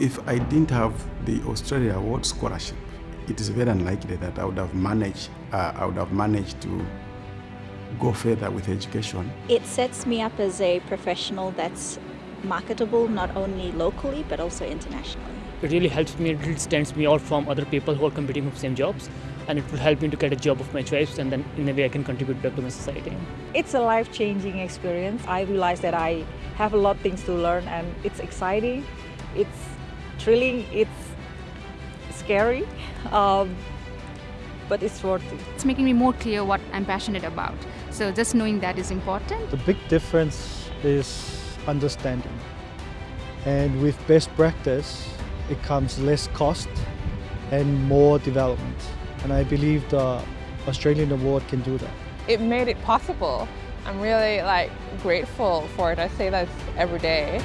If I didn't have the Australia Award Scholarship, it is very unlikely that I would have managed, uh, I would have managed to go further with education. It sets me up as a professional that's marketable not only locally but also internationally. It really helps me, it really stands me out from other people who are competing for the same jobs and it will help me to get a job of my choice and then in a way I can contribute back to my society. It's a life-changing experience. I realize that I have a lot of things to learn and it's exciting, it's thrilling, it's scary, um, but it's worth it. It's making me more clear what I'm passionate about. So just knowing that is important. The big difference is understanding. And with best practice, it comes less cost and more development. And I believe the Australian Award can do that. It made it possible. I'm really like grateful for it. I say that every day.